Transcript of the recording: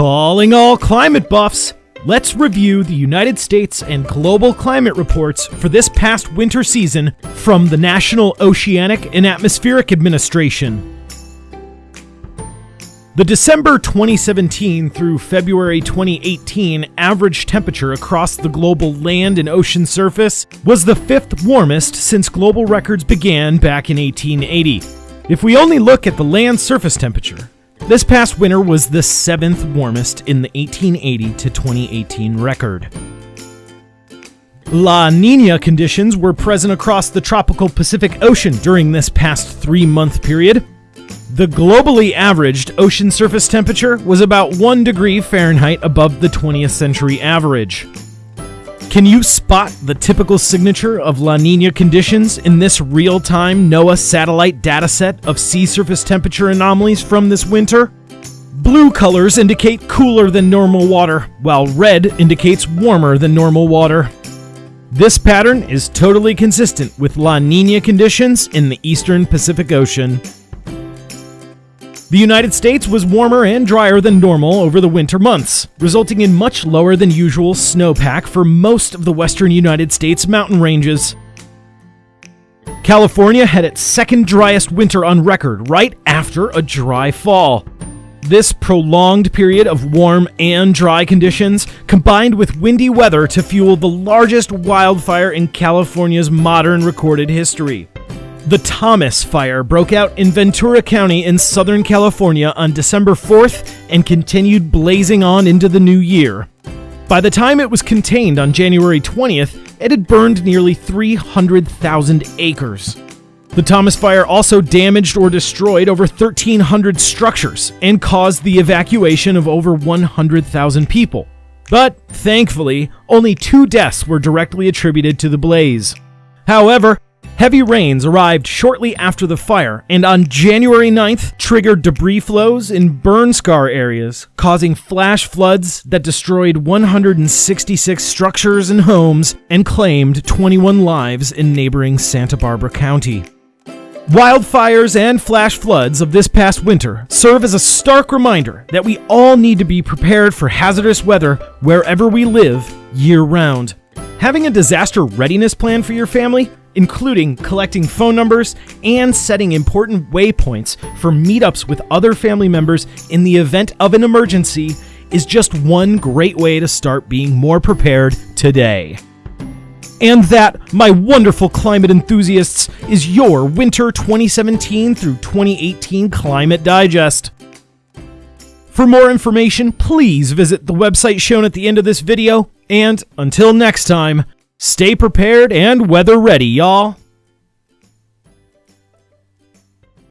Calling all climate buffs. Let's review the United States and global climate reports for this past winter season from the National Oceanic and Atmospheric Administration. The December 2017 through February 2018 average temperature across the global land and ocean surface was the fifth warmest since global records began back in 1880. If we only look at the land surface temperature, this past winter was the seventh warmest in the 1880 to 2018 record. La Nina conditions were present across the tropical Pacific Ocean during this past three month period. The globally averaged ocean surface temperature was about 1 degree Fahrenheit above the 20th century average. Can you spot the typical signature of La Nina conditions in this real time NOAA satellite dataset of sea surface temperature anomalies from this winter? Blue colors indicate cooler than normal water, while red indicates warmer than normal water. This pattern is totally consistent with La Nina conditions in the eastern Pacific Ocean. The United States was warmer and drier than normal over the winter months, resulting in much lower than usual snowpack for most of the western United States mountain ranges. California had its second driest winter on record right after a dry fall. This prolonged period of warm and dry conditions combined with windy weather to fuel the largest wildfire in California's modern recorded history. The Thomas Fire broke out in Ventura County in Southern California on December 4th and continued blazing on into the new year. By the time it was contained on January 20th, it had burned nearly 300,000 acres. The Thomas Fire also damaged or destroyed over 1,300 structures and caused the evacuation of over 100,000 people. But thankfully, only two deaths were directly attributed to the blaze. However, Heavy rains arrived shortly after the fire and on January 9th triggered debris flows in burn scar areas, causing flash floods that destroyed 166 structures and homes and claimed 21 lives in neighboring Santa Barbara County. Wildfires and flash floods of this past winter serve as a stark reminder that we all need to be prepared for hazardous weather wherever we live year round. Having a disaster readiness plan for your family including collecting phone numbers and setting important waypoints for meetups with other family members in the event of an emergency, is just one great way to start being more prepared today. And that, my wonderful climate enthusiasts, is your Winter 2017 through 2018 Climate Digest. For more information, please visit the website shown at the end of this video, and until next time, Stay prepared and weather ready, y'all.